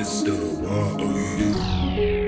Mr. Y-O-U.